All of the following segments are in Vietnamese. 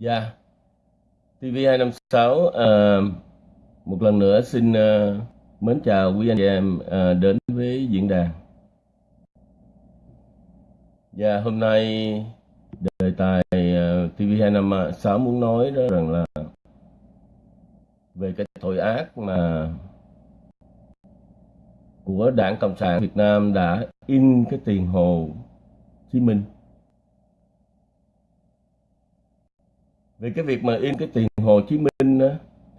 Dạ, TV256 uh, ờ, một lần nữa xin uh, mến chào quý anh chị em uh, đến với diễn đàn. Dạ, hôm nay đề tài uh, TV256 muốn nói đó rằng là về cái tội ác mà của Đảng Cộng sản Việt Nam đã in cái tiền Hồ Chí Minh về cái việc mà in cái tiền Hồ Chí Minh đó,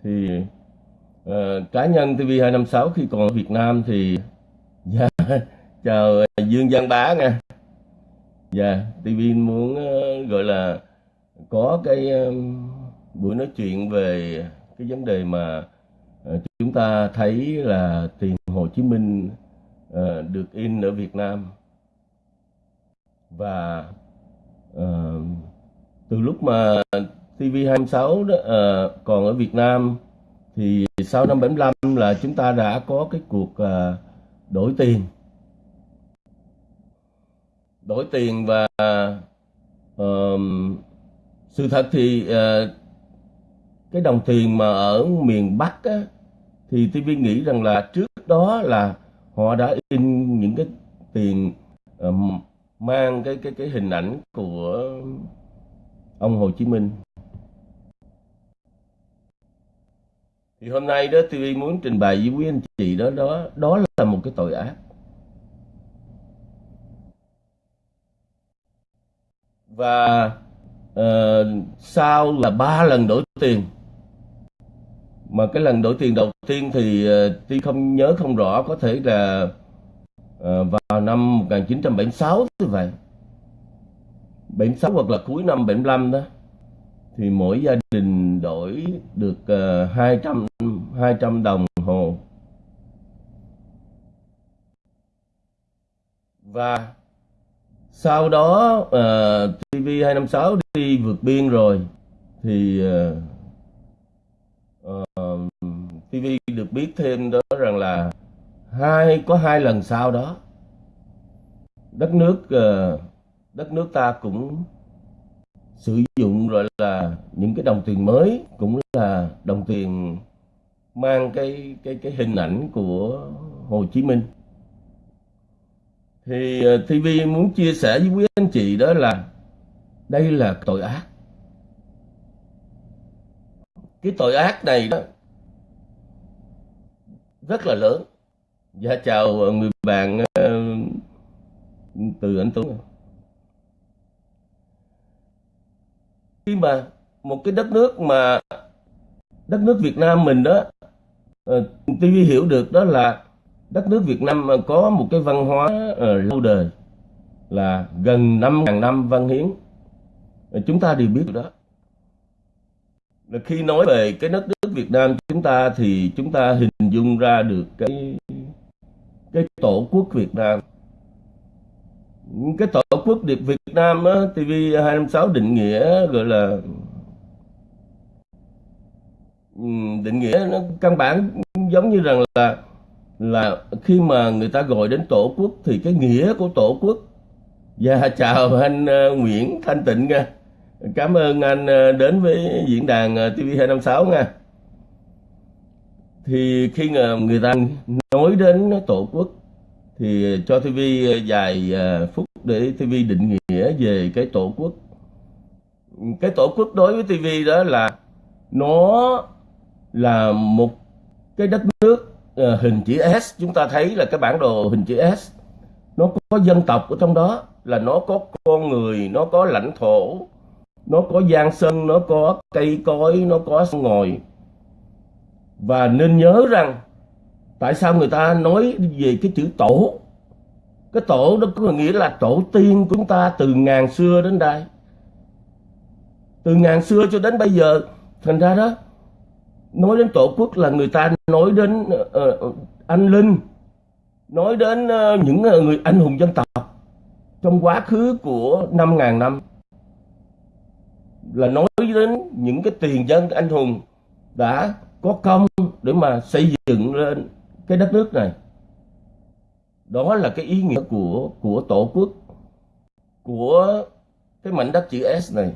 thì uh, cá nhân TV256 khi còn ở Việt Nam thì dạ, chào ờ, Dương Văn Bá nha. Dạ TV muốn uh, gọi là có cái ờ, buổi nói chuyện về cái vấn đề mà uh, chúng ta thấy là tiền Hồ Chí Minh uh, được in ở Việt Nam. Và uh, từ lúc mà TV26 đó à, còn ở Việt Nam thì sau năm 75 là chúng ta đã có cái cuộc à, đổi tiền. Đổi tiền và ờm, sự thật thì ờ, cái đồng tiền mà ở miền Bắc á, thì TV nghĩ rằng là trước đó là họ đã in những cái tiền ờm, mang cái cái cái hình ảnh của ông Hồ Chí Minh. Thì hôm nay đó TV muốn trình bày với quý anh chị đó đó đó là một cái tội ác. Và uh, sau là ba lần đổi tiền. Mà cái lần đổi tiền đầu tiên thì ờ, uh, tuy không nhớ không rõ có thể là uh, vào năm 1976 như vậy. 76 hoặc là cuối năm 75 đó. Thì mỗi gia đình đổi được uh, 200 200 đồng hồ. Và sau đó ờ, uh, TV256 đi vượt biên rồi thì ờ, ờ, uh, uh, TV được biết thêm đó rằng là hai có hai lần sau đó đất nước uh, đất nước ta cũng sử dụng gọi là những cái đồng tiền mới cũng là đồng tiền mang cái cái cái hình ảnh của Hồ Chí Minh. Thì ờ, TV muốn chia sẻ với quý anh chị đó là đây là tội ác. Cái tội ác này đó rất là lớn. Dạ chào người bạn ờ, từ anh Tuấn khi mà một cái đất nước mà đất nước Việt Nam mình đó Ờ, uh, TV hiểu được đó là đất nước Việt Nam có một cái văn hóa ờ, lâu đời là gần 5.000 năm văn hiến. Ờ, chúng ta đều biết đó. Là khi nói về cái đất nước Việt Nam chúng ta thì chúng ta hình dung ra được cái cái tổ quốc Việt Nam. Cái tổ quốc Việt Nam á, TV256 định nghĩa gọi là định nghĩa nó căn bản giống như rằng là là khi mà người ta gọi đến tổ quốc thì cái nghĩa của tổ quốc. Và dạ, chào anh uh, Nguyễn Thanh Tịnh nha. Cảm ơn anh uh, đến với diễn đàn ờ, uh, TV256 nha. Thì khi người ta nói đến tổ quốc thì cho TV vài phút để TV định nghĩa về cái tổ quốc. Cái tổ quốc đối với TV đó là nó là một cái đất nước uh, hình chữ S. Chúng ta thấy là cái bản đồ hình chữ S nó có dân tộc ở trong đó là nó có con người nó có lãnh thổ nó có giang sơn nó có cây cối nó có sông ngòi. Và nên nhớ rằng tại sao người ta nói về cái chữ tổ? Cái tổ đó có nghĩa là tổ tiên của chúng ta từ ngàn xưa đến đây. Từ ngàn xưa cho đến bây giờ thành ra đó nói đến tổ quốc là người ta nói đến uh, anh linh nói đến uh, những uh, người anh hùng dân tộc trong quá khứ của 5.000 năm. Là nói đến những cái tiền dân anh hùng đã có công để mà xây dựng lên cái đất nước này. Đó là cái ý nghĩa của của tổ quốc của cái mảnh đất chữ S này.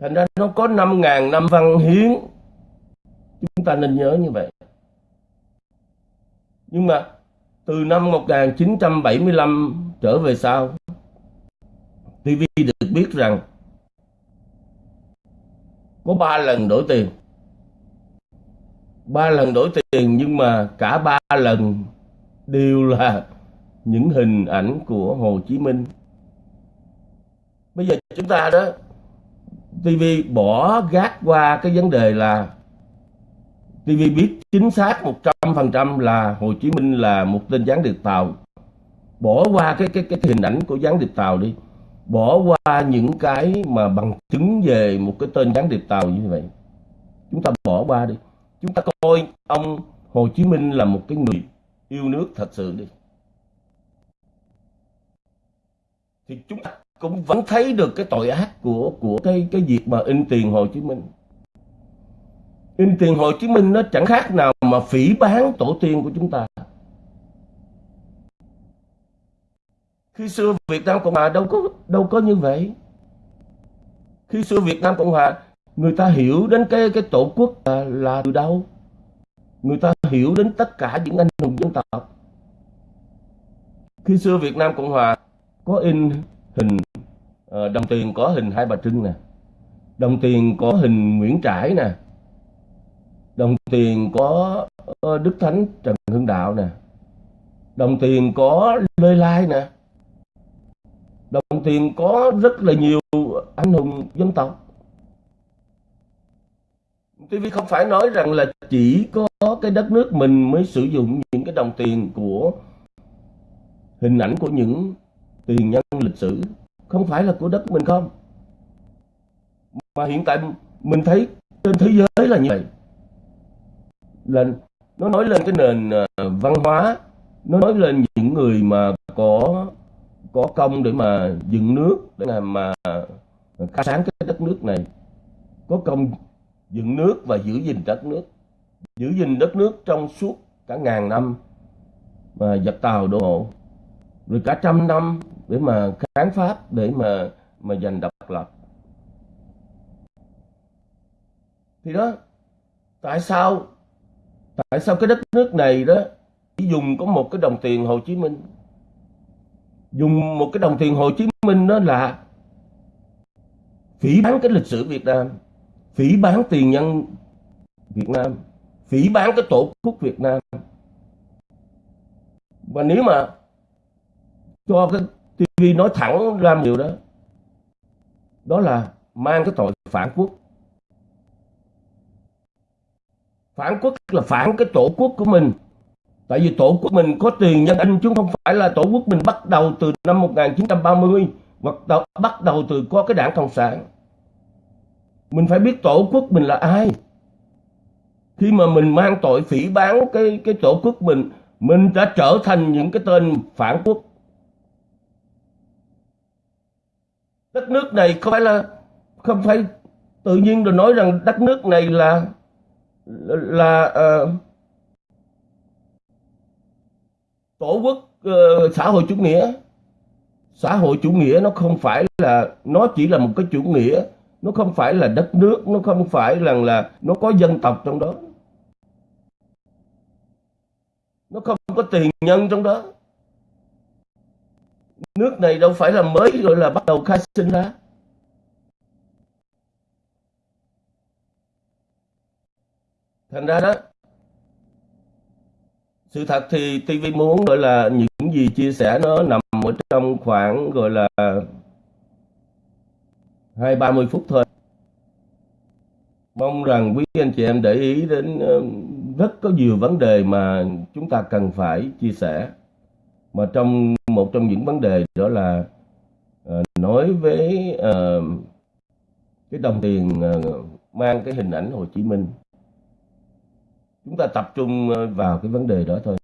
Thành ra nó có 5.000 năm văn hiến chúng ta nên nhớ như vậy. Nhưng mà từ năm 1975 trở về sau TV được biết rằng có ba lần đổi tiền. Ba lần đổi tiền nhưng mà cả ba lần đều là những hình ảnh của Hồ Chí Minh. Bây giờ chúng ta đó TV bỏ gác qua cái vấn đề là TV biết chính xác 100% là Hồ Chí Minh là một tên gián điệp tàu. Bỏ qua cái cái cái hình ảnh của gián điệp tàu đi. Bỏ qua những cái mà bằng chứng về một cái tên gián điệp tàu như vậy. Chúng ta bỏ qua đi. Chúng ta coi ông Hồ Chí Minh là một cái người yêu nước thật sự đi. Thì chúng ta cũng vẫn thấy được cái tội ác của của cái cái việc mà in tiền Hồ Chí Minh in tiền Hồ Chí Minh nó chẳng khác nào mà phỉ bán tổ tiên của chúng ta. Khi xưa Việt Nam Cộng Hòa đâu có đâu có như vậy. Khi xưa Việt Nam Cộng Hòa người ta hiểu đến cái cái tổ quốc là, là từ đâu. Người ta hiểu đến tất cả những anh hùng dân tộc. Khi xưa Việt Nam Cộng Hòa có in hình ờ, đồng tiền có hình hai bà Trưng nè. Đồng tiền có hình Nguyễn Trãi nè đồng tiền có ờ, Đức Thánh Trần Hưng Đạo nè. Đồng tiền có Lê Lai nè. Đồng tiền có rất là nhiều anh hùng dân tộc. TV không phải nói rằng là chỉ có cái đất nước mình mới sử dụng những cái đồng tiền của hình ảnh của những tiền nhân lịch sử. Không phải là của đất mình không. Mà hiện tại mình thấy trên thế giới là như vậy là nó nói lên cái nền ờ, văn hóa nó nói lên những người mà có có công để mà dựng nước để mà, mà khai sáng cái đất nước này. Có công dựng nước và giữ gìn đất nước. Giữ gìn đất nước trong suốt cả ngàn năm mà giặc tàu đổ hộ rồi cả trăm năm để mà kháng pháp để mà mà giành độc lập. Thì đó tại sao tại sao cái đất nước này đó chỉ dùng có một cái đồng tiền Hồ Chí Minh? Dùng một cái đồng tiền Hồ Chí Minh đó là phỉ bán cái lịch sử Việt Nam, phỉ bán tiền nhân Việt Nam, phỉ bán cái tổ quốc Việt Nam. Và nếu mà cho cái TV nói thẳng ra điều đó đó là mang cái tội phản quốc. Phản quốc là phản cái tổ quốc của mình. Tại vì tổ quốc mình có tiền nhân anh, chứ không phải là tổ quốc mình bắt đầu từ năm 1930 hoặc bắt đầu từ có cái đảng cộng sản. Mình phải biết tổ quốc mình là ai. Khi mà mình mang tội phỉ bán cái cái tổ quốc mình mình đã trở thành những cái tên phản quốc. Đất nước này không phải là, không phải tự nhiên rồi nói rằng đất nước này là là uh, tổ quốc uh, xã hội chủ nghĩa. Xã hội chủ nghĩa nó không phải là nó chỉ là một cái chủ nghĩa nó không phải là đất nước nó không phải là là nó có dân tộc trong đó. Nó không có tiền nhân trong đó. Nước này đâu phải là mới gọi là bắt đầu khai sinh ra. Thành ra đó sự thật thì TV muốn gọi là những gì chia sẻ nó nằm ở trong khoảng gọi là hai ba mươi phút thôi. Mong rằng quý anh chị em để ý đến ờ, rất có nhiều vấn đề mà chúng ta cần phải chia sẻ. Mà trong một trong những vấn đề đó là uh, nói với uh, cái đồng tiền uh, mang cái hình ảnh Hồ Chí Minh chúng ta tập trung ờ, vào cái vấn đề đó thôi.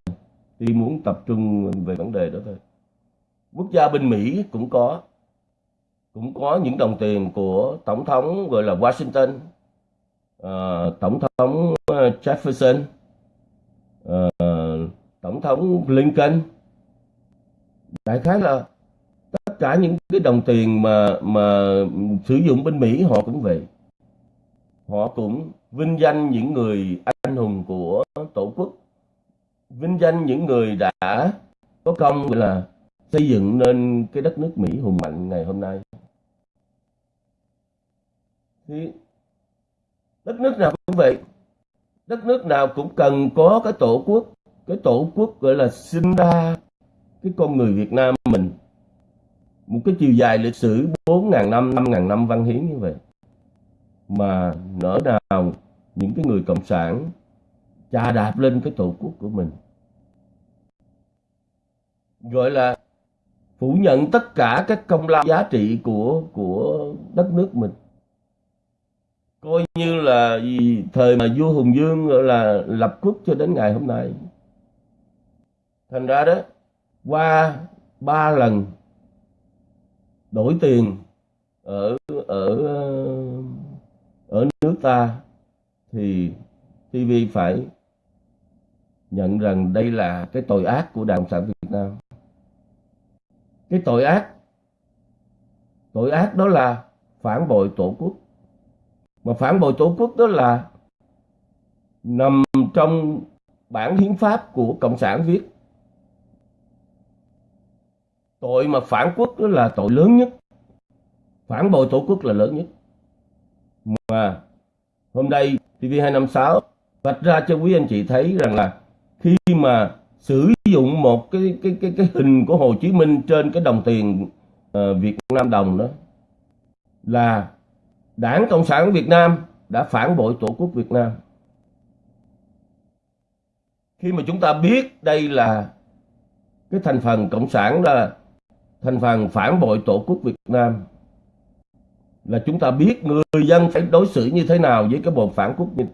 Tôi muốn tập trung về vấn đề đó thôi. Quốc gia bên Mỹ cũng có cũng có những đồng tiền của tổng thống gọi là Washington uh, tổng thống ờ, Jefferson uh, tổng thống Lincoln đại khái là tất cả những cái đồng tiền mà mà sử dụng bên Mỹ họ cũng vậy họ cũng vinh danh những người anh hùng của tổ quốc. Vinh danh những người đã có công gọi là xây dựng nên cái đất nước Mỹ hùng mạnh ngày hôm nay. Thì đất nước nào cũng vậy. Đất nước nào cũng cần có cái tổ quốc. Cái tổ quốc gọi là sinh ra cái con người Việt Nam mình. Một cái chiều dài lịch sử 4.000 năm 5.000 năm văn hiến như vậy mà nỡ nào những cái người cộng sản, chà đạp lên cái tổ quốc của mình. Gọi là phủ nhận tất cả các công lao giá trị của của đất nước mình. Coi như là gì thời mà vua Hùng Dương, gọi là, lập quốc cho đến ngày hôm nay. Thành ra đó, qua ba lần đổi tiền ở ở ở nước ta thì TV phải nhận rằng đây là cái tội ác của Đảng Cộng sản Việt Nam. Cái tội ác tội ác đó là phản bội tổ quốc. Mà phản bội tổ quốc đó là nằm trong bản hiến pháp của Cộng sản viết. Tội mà phản quốc đó là tội lớn nhất. Phản bội tổ quốc là lớn nhất. Mà hôm nay TV256 vạch ra cho quý anh chị thấy rằng là khi mà sử dụng một cái cái cái cái hình của Hồ Chí Minh trên cái đồng tiền uh, Việt Nam đồng đó là Đảng Cộng sản Việt Nam đã phản bội Tổ quốc Việt Nam. Khi mà chúng ta biết đây là cái thành phần Cộng sản là thành phần phản bội Tổ quốc Việt Nam là chúng ta biết người dân phải đối xử như thế nào với cái bọn phản quốc như,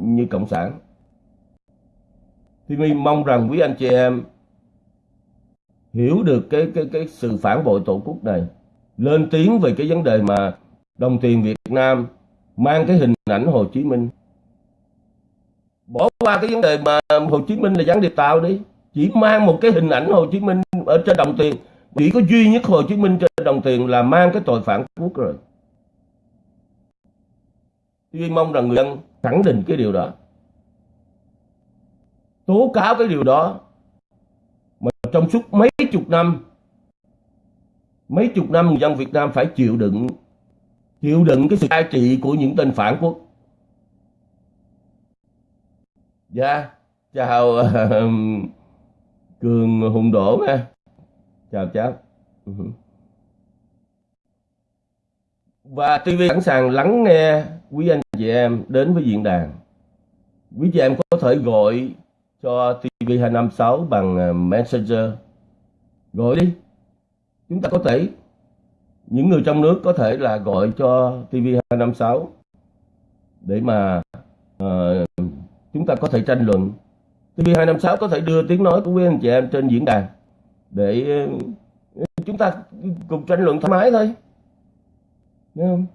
như Cộng sản. Thì mình mong rằng quý anh chị em hiểu được cái cái cái sự phản bội tổ quốc này, lên tiếng về cái vấn đề mà đồng tiền Việt Nam mang cái hình ảnh Hồ Chí Minh. Bỏ qua cái vấn đề mà Hồ Chí Minh là gián điệp tạo đi, chỉ mang một cái hình ảnh Hồ Chí Minh ở trên đồng tiền chỉ có duy nhất Hồ Chí Minh trên đồng tiền là mang cái tội phản quốc rồi. Tôi mong rằng người dân khẳng định cái điều đó. Tố cáo cái điều đó. Mà trong suốt mấy chục năm, mấy chục năm người dân Việt Nam phải chịu đựng, chịu đựng cái sự cai trị của những tên phản quốc. Dạ, chào ờ, Cường Hùng Đỗ nha. Chào cháu. Ừ. Và TV sẵn sàng lắng nghe quý anh chị em đến với diễn đàn. Quý chị em có thể gọi cho TV256 bằng à, Messenger. Gọi đi. Chúng ta có thể, những người trong nước có thể là gọi cho TV256 để mà uh, chúng ta có thể tranh luận. TV256 có thể đưa tiếng nói của quý anh chị em trên diễn đàn để à, chúng ta cùng tranh luận thoải mái thôi. Đúng không?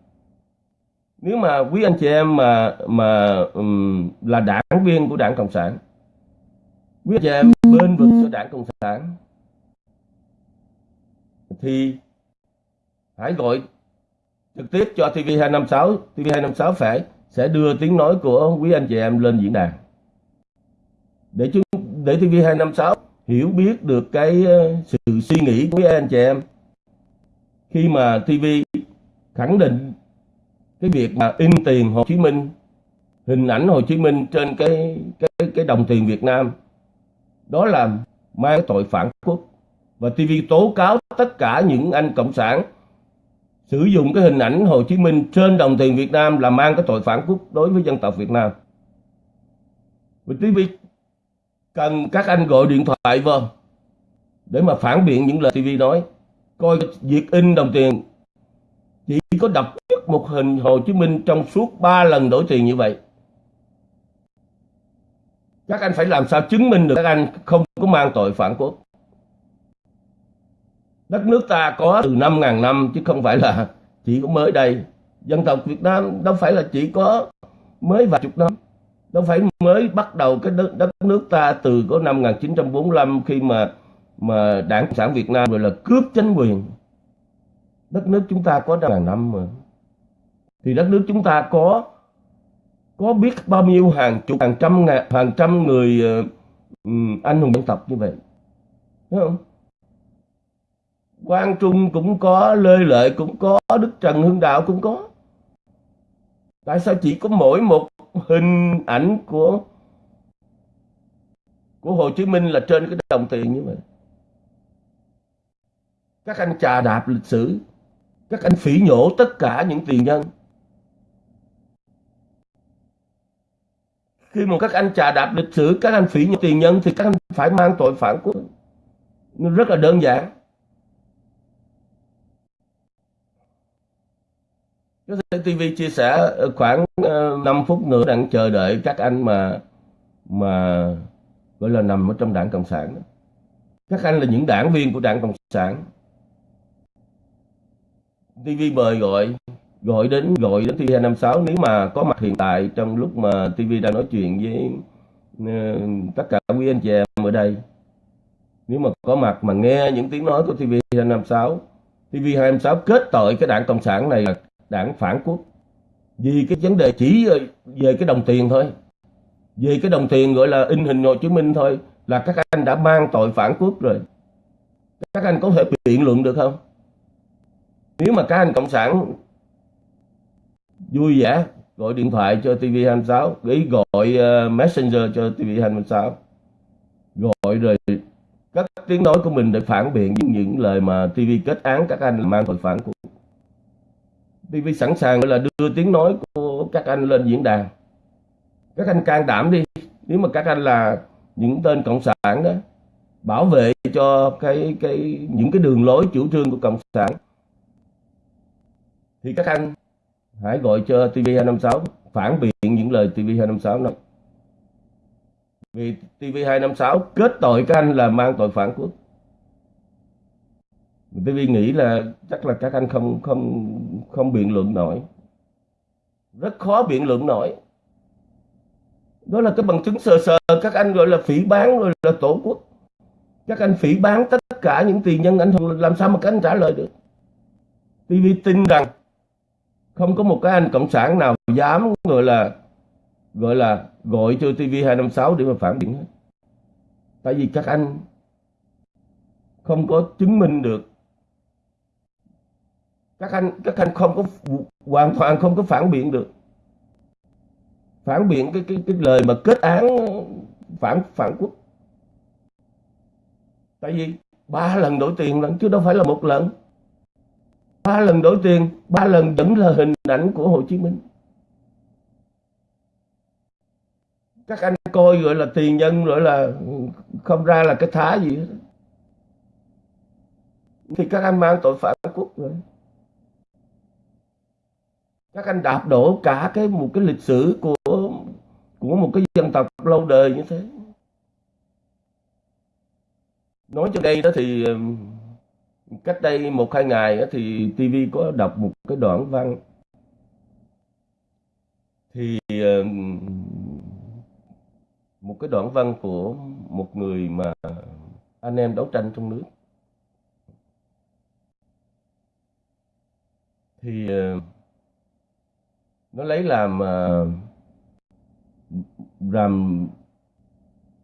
nếu mà quý anh chị em mà mà um, là đảng viên của đảng cộng sản quý anh chị em bên vực cho đảng cộng sản thì hãy gọi trực tiếp cho TV256 TV256 phải sẽ đưa tiếng nói của quý anh chị em lên diễn đàn để chúng để TV256 hiểu biết được cái ờ, sự suy nghĩ của quý anh chị em khi mà TV khẳng định cái việc mà in tiền Hồ Chí Minh, hình ảnh Hồ Chí Minh trên cái cái cái đồng tiền Việt Nam đó là mang tội phản quốc và TV tố cáo tất cả những anh cộng sản sử dụng cái hình ảnh Hồ Chí Minh trên đồng tiền Việt Nam là mang cái tội phản quốc đối với dân tộc Việt Nam. Và TV cần các anh gọi điện thoại vào để mà phản biện những lời TV nói. Coi việc in đồng tiền chỉ có đọc một hình Hồ Chí Minh trong suốt 3 lần đổi tiền như vậy. Các anh phải làm sao chứng minh được các anh không có mang tội phản quốc. Đất nước ta có từ 5.000 năm chứ không phải là chỉ có mới đây. Dân tộc Việt Nam đâu phải là chỉ có mới vài chục năm. Đâu phải mới bắt đầu cái đất, đất nước ta từ có năm 1945 khi mà mà Đảng sản Việt Nam rồi là cướp chính quyền. Đất nước chúng ta có 5.000 năm mà. Thì đất nước chúng ta có có biết bao nhiêu hàng chục hàng trăm ngàn hàng trăm người uh, anh hùng dân tộc như vậy. Thấy không? Quang Trung cũng có Lê Lợi cũng có Đức Trần Hưng Đạo cũng có. Tại sao chỉ có mỗi một hình ảnh của của Hồ Chí Minh là trên cái đồng tiền như vậy? Các anh trà đạp lịch sử các anh phỉ nhổ tất cả những tiền nhân khi mà các anh trà đạp lịch sử, các anh phỉ nhổ tiền nhân, thì các anh phải mang tội phản quốc nó rất là đơn giản Có thể TV chia sẻ ờ, khoảng ờ, 5 phút nữa đang chờ đợi các anh mà mà, gọi là nằm ở trong đảng Cộng sản. Các anh là những đảng viên của đảng Cộng sản. TV mời gọi gọi đến gọi đến TV256 nếu mà có mặt hiện tại trong lúc mà TV đang nói chuyện với uh, tất cả quý anh chị em ở đây. Nếu mà có mặt mà nghe những tiếng nói của TV256 TV256 kết tội cái đảng Cộng sản này là đảng phản quốc. Vì cái vấn đề chỉ ờ, về cái đồng tiền thôi. Về cái đồng tiền gọi là in hình Hồ Chí Minh thôi là các anh đã mang tội phản quốc rồi. Các anh có thể biện luận được không? Nếu mà các anh cộng sản vui vẻ gọi điện thoại cho TV26 ý gọi uh, messenger cho TV26 gọi rồi các tiếng nói của mình để phản biện những, những lời mà TV kết án các anh mang tội phản của TV sẵn sàng là đưa tiếng nói của các anh lên diễn đàn. Các anh can đảm đi nếu mà các anh là những tên cộng sản đó bảo vệ cho cái cái những cái đường lối chủ trương của cộng sản thì các anh hãy gọi cho TV256 phản biện những lời TV256 nói vì TV256 kết tội các anh là mang tội phản quốc. TV nghĩ là chắc là các anh không không không biện luận nổi. Rất khó biện luận nổi. Đó là cái bằng chứng sờ sờ các anh gọi là phỉ bán rồi là tổ quốc. Các anh phỉ bán tất cả những tiền nhân anh làm sao mà các anh trả lời được? TV tin rằng không có một cái anh cộng sản nào dám, gọi là gọi là gọi cho TV 256 để mà phản biện hết. Tại vì các anh không có chứng minh được. Các anh các anh không có, hoàn toàn không có phản biện được. Phản biện cái cái cái lời mà kết án phản phản quốc. Tại vì ba lần đổi tiền lần chứ đâu phải là một lần ba lần đổi tiền, ba lần vẫn là hình ảnh của Hồ Chí Minh. Các anh coi gọi là tiền nhân, gọi là không ra là cái thá gì hết. Thì các anh mang tội phản quốc rồi các anh đạp đổ cả cái một cái lịch sử của của một cái dân tộc lâu đời như thế. Nói cho đây đó thì cách đây một, hai ngày thì TV có đọc một cái đoạn văn. Thì một cái đoạn văn của một người mà anh em đấu tranh trong nước. Thì ờ, nó lấy làm ờ, làm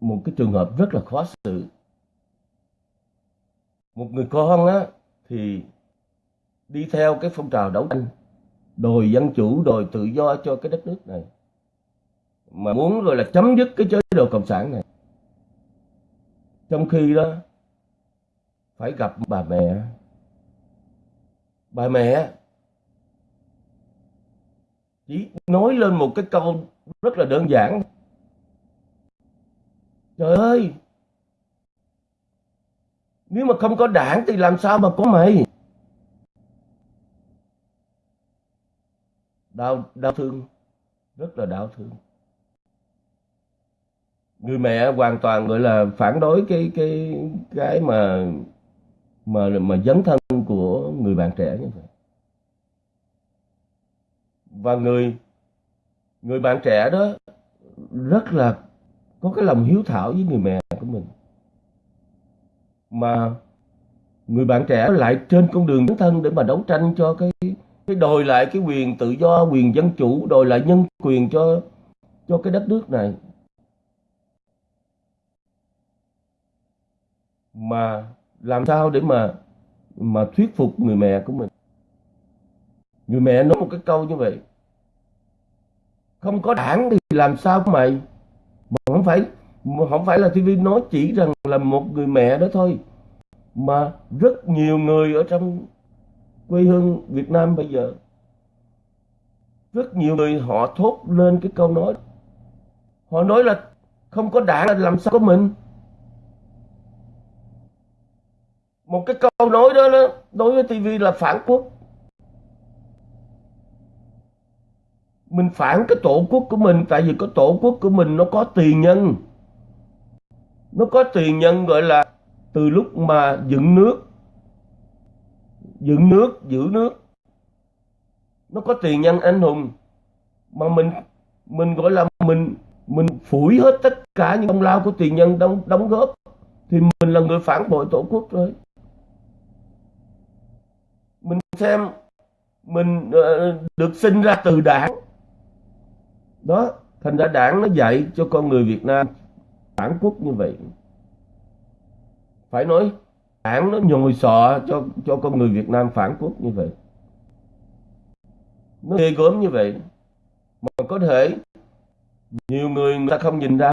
một cái trường hợp rất là khó xử một người con á, thì đi theo cái phong trào đấu tranh đòi dân chủ đòi tự do cho cái đất nước này. Mà muốn rồi là chấm dứt cái chế độ cộng sản này. Trong khi đó, phải gặp bà mẹ. Bà mẹ chỉ nói lên một cái câu rất là đơn giản. Trời ơi! Nếu mà không có đảng thì làm sao mà có mày? Đau đau thương. Rất là đau thương. Người mẹ hoàn toàn gọi là phản đối cái cái cái mà mà mà dấn thân của người bạn trẻ như vậy. Và người người bạn trẻ đó rất là có cái lòng hiếu thảo với người mẹ của mình mà người bạn trẻ lại trên con đường dấn thân để mà đấu tranh cho cái cái đòi lại cái quyền tự do, quyền dân chủ, đòi lại nhân quyền cho cho cái đất nước này. Mà làm sao để mà mà thuyết phục người mẹ của mình? Người mẹ nói một cái câu như vậy. Không có đảng thì làm sao mày? Mà không phải không phải là TV nói chỉ rằng là một người mẹ đó thôi mà rất nhiều người ở trong quê hương Việt Nam bây giờ. Rất nhiều người họ thốt lên cái câu nói. Họ nói là không có đảng là làm sao có mình. Một cái câu nói đó, đó đối với TV là phản quốc. Mình phản cái tổ quốc của mình tại vì cái tổ quốc của mình nó có tiền nhân nó có tiền nhân, gọi là từ lúc mà dựng nước. Dựng nước, giữ nước. Nó có tiền nhân anh hùng. Mà mình mình gọi là mình mình phủi hết tất cả những công lao của tiền nhân đóng đóng góp. Thì mình là người phản bội tổ quốc rồi. Mình xem, mình ờ, được sinh ra từ đảng. Đó, thành ra đảng nó dạy cho con người Việt Nam phản quốc như vậy. Phải nói đảng nó nhồi sọ cho cho con người Việt Nam phản quốc như vậy. Nó ghê gớm như vậy. Mà có thể, nhiều người người ta không nhìn ra